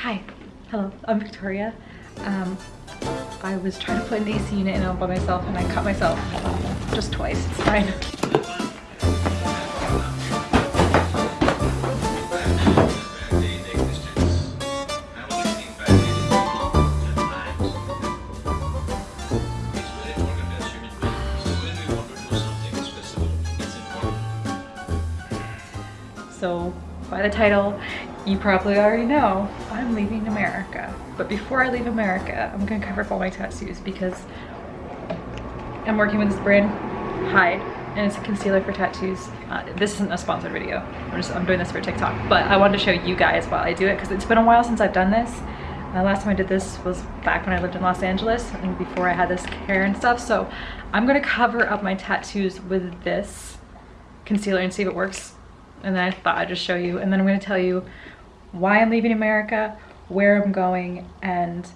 Hi, hello, I'm Victoria. Um, I was trying to put an AC unit in by myself and I cut myself just twice, it's fine. So by the title, you probably already know I'm leaving America. But before I leave America, I'm gonna cover up all my tattoos because I'm working with this brand, Hyde, and it's a concealer for tattoos. Uh, this isn't a sponsored video. I'm just I'm doing this for TikTok, but I wanted to show you guys while I do it because it's been a while since I've done this. Uh, last time I did this was back when I lived in Los Angeles and before I had this hair and stuff. So I'm gonna cover up my tattoos with this concealer and see if it works and then I thought I'd just show you and then I'm going to tell you why I'm leaving America, where I'm going, and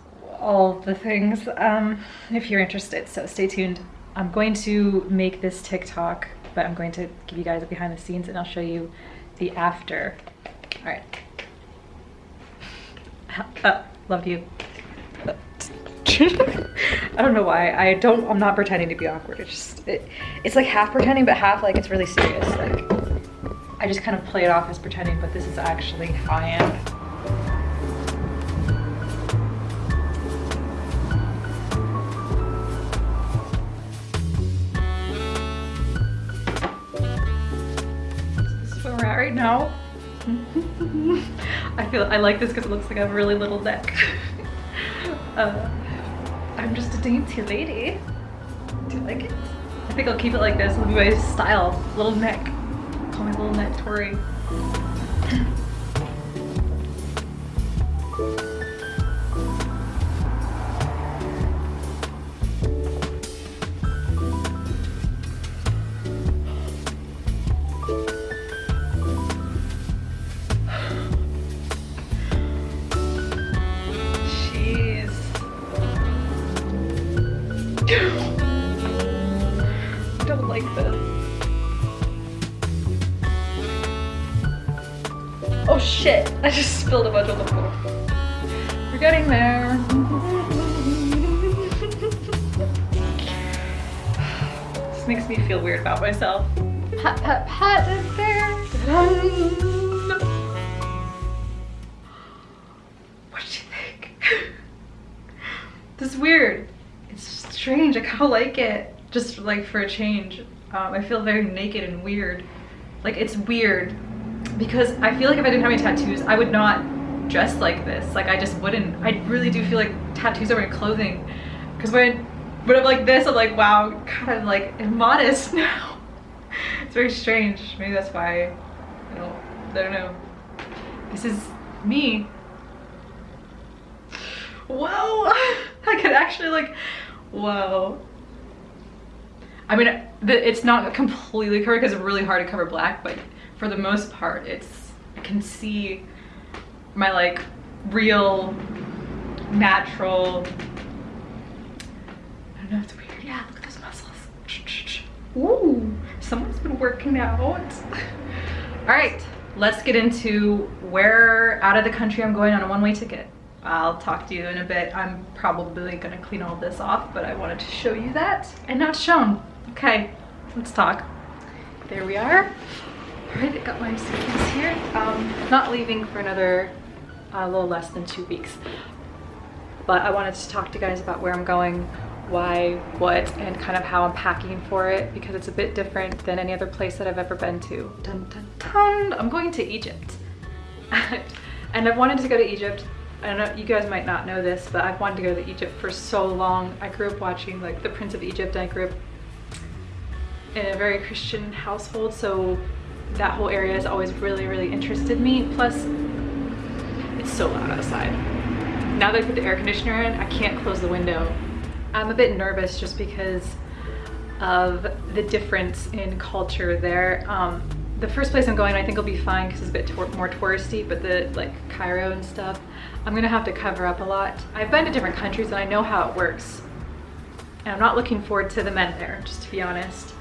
all the things um, if you're interested. So stay tuned. I'm going to make this TikTok, but I'm going to give you guys a behind the scenes and I'll show you the after. All right. Uh, love you. I don't know why. I don't, I'm not pretending to be awkward. It's just, it, it's like half pretending, but half like it's really serious. Like, I just kind of play it off as pretending, but this is actually how I am. Right now. I feel I like this because it looks like I have a really little neck. uh, I'm just a dainty lady. Do you like it? I think I'll keep it like this. It'll be my style, little neck. Call me little shit, I just spilled a bunch on the floor. We're getting there. this makes me feel weird about myself. Pat, pat, pat, is there. What do you think? this is weird. It's strange, I kinda like it. Just like for a change. Um, I feel very naked and weird. Like it's weird because I feel like if I didn't have any tattoos, I would not dress like this. Like I just wouldn't. I really do feel like tattoos are my clothing. Because when, when I'm like this, I'm like, wow, kind of like immodest now. it's very strange. Maybe that's why, I don't, I don't know. This is me. Whoa, I could actually like, whoa. I mean, it's not completely covered because it's really hard to cover black, but for the most part, it's, I can see my like real, natural, I don't know, it's weird. Yeah, look at those muscles. Ooh, someone's been working out. All right, let's get into where out of the country I'm going on a one-way ticket. I'll talk to you in a bit. I'm probably gonna clean all this off, but I wanted to show you that and not shown. Okay, let's talk. There we are. All right, I got my suitcase here. Um, not leaving for another a little less than two weeks, but I wanted to talk to you guys about where I'm going, why, what, and kind of how I'm packing for it because it's a bit different than any other place that I've ever been to. Dun, dun, dun. I'm going to Egypt. and I've wanted to go to Egypt I don't know, you guys might not know this, but I've wanted to go to Egypt for so long. I grew up watching like The Prince of Egypt. I grew up in a very Christian household, so that whole area has always really, really interested me. Plus, it's so loud outside. Now that I put the air conditioner in, I can't close the window. I'm a bit nervous just because of the difference in culture there. Um, the first place I'm going I think will be fine because it's a bit more touristy, but the like Cairo and stuff, I'm gonna have to cover up a lot. I've been to different countries and I know how it works. And I'm not looking forward to the men there, just to be honest.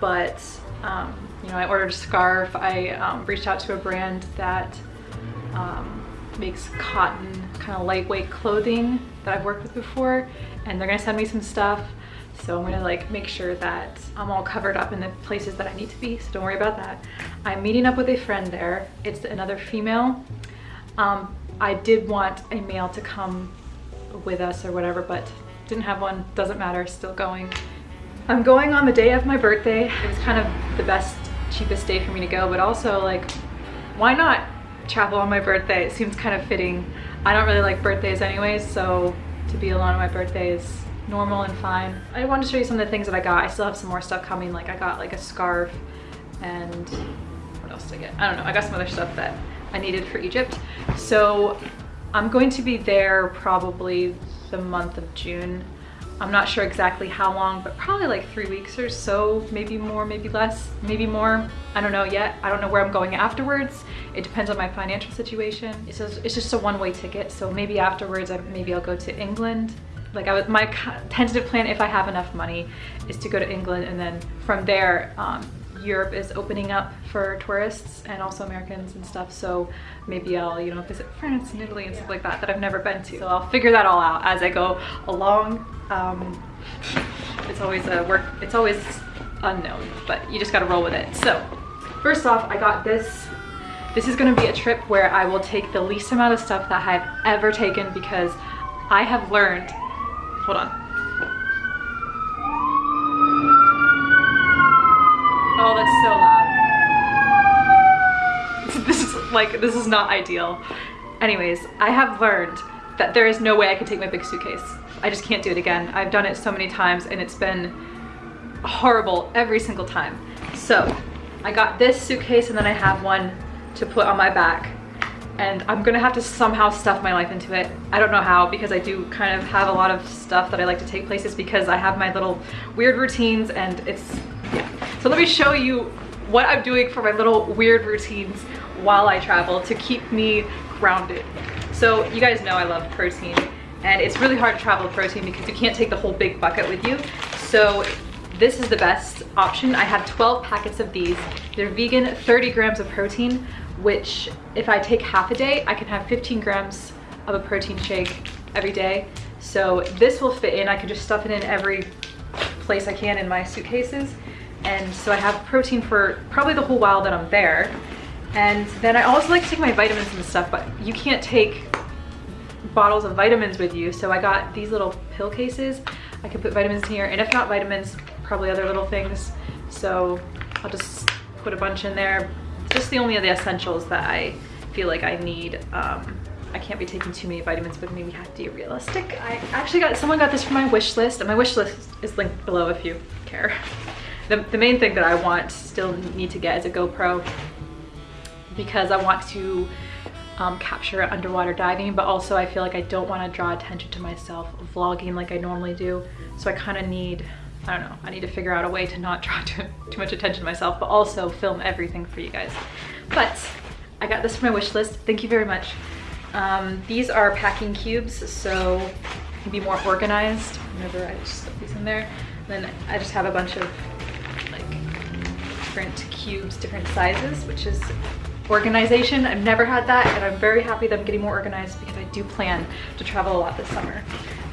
But, um, you know, I ordered a scarf. I um, reached out to a brand that um, makes cotton kind of lightweight clothing that I've worked with before and they're gonna send me some stuff. So I'm gonna like make sure that I'm all covered up in the places that I need to be so don't worry about that. I'm meeting up with a friend there. It's another female. Um, I did want a male to come with us or whatever but didn't have one. Doesn't matter. Still going. I'm going on the day of my birthday. It was kind of the best cheapest day for me to go but also like why not travel on my birthday? It seems kind of fitting. I don't really like birthdays anyways so to be alone on my birthday is normal and fine. I wanted to show you some of the things that I got. I still have some more stuff coming like I got like a scarf and what else did I get? I don't know. I got some other stuff that I needed for Egypt. So I'm going to be there probably the month of June I'm not sure exactly how long, but probably like three weeks or so, maybe more, maybe less, maybe more. I don't know yet. I don't know where I'm going afterwards. It depends on my financial situation. It's just, it's just a one-way ticket. So maybe afterwards, maybe I'll go to England. Like I was, my tentative plan, if I have enough money, is to go to England and then from there, um, Europe is opening up for tourists and also Americans and stuff. So maybe I'll, you know, visit France and Italy and stuff like that that I've never been to. So I'll figure that all out as I go along. Um, it's always a work, it's always unknown, but you just gotta roll with it. So first off, I got this. This is gonna be a trip where I will take the least amount of stuff that I've ever taken because I have learned, hold on, Oh, that's so loud. This is like, this is not ideal. Anyways, I have learned that there is no way I can take my big suitcase. I just can't do it again. I've done it so many times and it's been horrible every single time. So I got this suitcase and then I have one to put on my back and I'm gonna have to somehow stuff my life into it. I don't know how because I do kind of have a lot of stuff that I like to take places because I have my little weird routines and it's yeah. so let me show you what I'm doing for my little weird routines while I travel to keep me grounded. So you guys know I love protein and it's really hard to travel protein because you can't take the whole big bucket with you. So this is the best option. I have 12 packets of these. They're vegan, 30 grams of protein, which if I take half a day, I can have 15 grams of a protein shake every day. So this will fit in. I can just stuff it in every place I can in my suitcases and so I have protein for probably the whole while that I'm there. And then I also like to take my vitamins and stuff, but you can't take bottles of vitamins with you. So I got these little pill cases. I can put vitamins in here, and if not vitamins, probably other little things. So I'll just put a bunch in there. Just the only of the essentials that I feel like I need. Um, I can't be taking too many vitamins, but maybe have to be realistic. I actually got, someone got this from my wish list, and my wish list is linked below if you care the, the main thing that I want, still need to get is a GoPro because I want to um, capture underwater diving, but also I feel like I don't want to draw attention to myself vlogging like I normally do. So I kind of need, I don't know, I need to figure out a way to not draw too, too much attention to myself, but also film everything for you guys. But I got this from my wish list. Thank you very much. Um, these are packing cubes, so be more organized whenever I just put these in there. then I just have a bunch of like different cubes, different sizes, which is organization. I've never had that and I'm very happy that I'm getting more organized because I do plan to travel a lot this summer.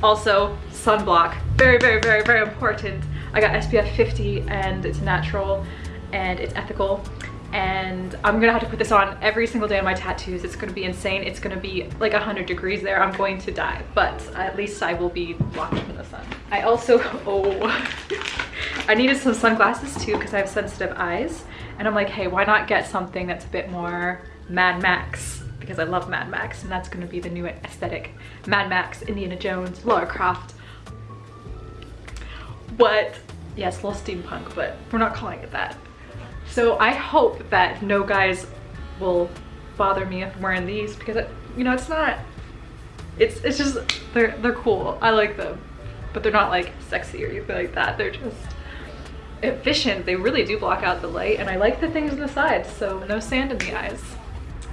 Also, sunblock, very, very, very, very important. I got SPF 50 and it's natural and it's ethical and I'm gonna have to put this on every single day on my tattoos. It's gonna be insane. It's gonna be like 100 degrees there. I'm going to die, but at least I will be blocked from the sun. I also, oh, I needed some sunglasses too because I have sensitive eyes. And I'm like, hey, why not get something that's a bit more Mad Max? Because I love Mad Max and that's gonna be the new aesthetic. Mad Max, Indiana Jones, Lara Croft. What? Yes, a little steampunk, but we're not calling it that. So I hope that no guys will bother me if I'm wearing these because, it, you know, it's not, it's, it's just, they're, they're cool. I like them, but they're not like sexy or anything like that. They're just, efficient. They really do block out the light and I like the things on the sides, so no sand in the eyes.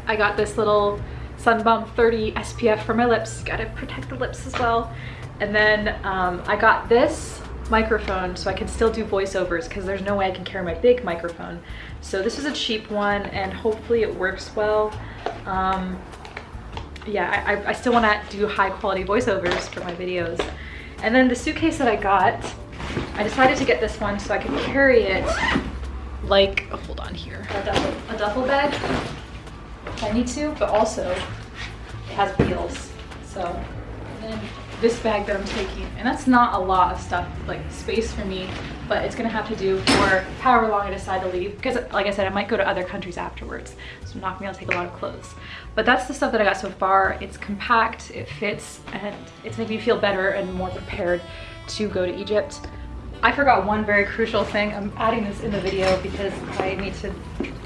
I got this little Sun Bum 30 SPF for my lips. Gotta protect the lips as well. And then um, I got this microphone so I can still do voiceovers because there's no way I can carry my big microphone. So this is a cheap one and hopefully it works well. Um, yeah, I, I still want to do high quality voiceovers for my videos. And then the suitcase that I got, I decided to get this one so I could carry it like, oh, hold on here, a duffel, a duffel bag if I need to, but also it has wheels. So then this bag that I'm taking, and that's not a lot of stuff, like space for me, but it's gonna have to do for however long I decide to leave. Because like I said, I might go to other countries afterwards. So I'm not gonna be able to take a lot of clothes. But that's the stuff that I got so far. It's compact, it fits, and it's making me feel better and more prepared to go to Egypt. I forgot one very crucial thing. I'm adding this in the video because I need to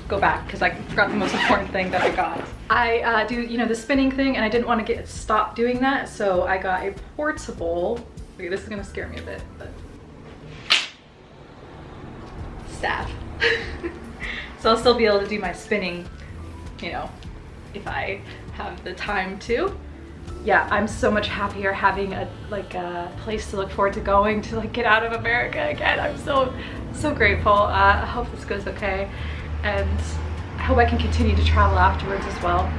go back because I forgot the most important thing that I got. I uh, do, you know, the spinning thing and I didn't want to get stopped doing that. So I got a portable, okay, this is gonna scare me a bit, but staff. so I'll still be able to do my spinning, you know, if I have the time to. Yeah, I'm so much happier having a like a place to look forward to going to like get out of America again. I'm so so grateful. Uh, I hope this goes okay and I hope I can continue to travel afterwards as well.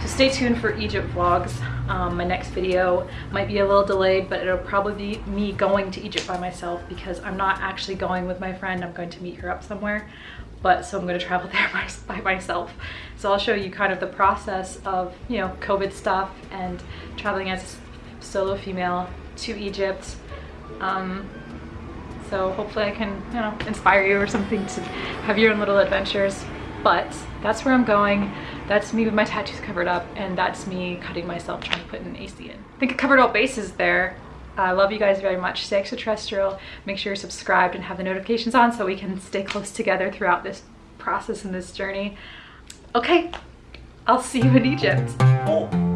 So stay tuned for Egypt vlogs. Um, my next video might be a little delayed, but it'll probably be me going to Egypt by myself because I'm not actually going with my friend. I'm going to meet her up somewhere, but so I'm going to travel there by, by myself. So I'll show you kind of the process of, you know, COVID stuff and traveling as a solo female to Egypt. Um, so hopefully I can, you know, inspire you or something to have your own little adventures. But that's where I'm going. That's me with my tattoos covered up and that's me cutting myself trying to put an AC in. I think I covered all bases there. I love you guys very much. Stay extraterrestrial. Make sure you're subscribed and have the notifications on so we can stay close together throughout this process and this journey. Okay, I'll see you in Egypt. Oh.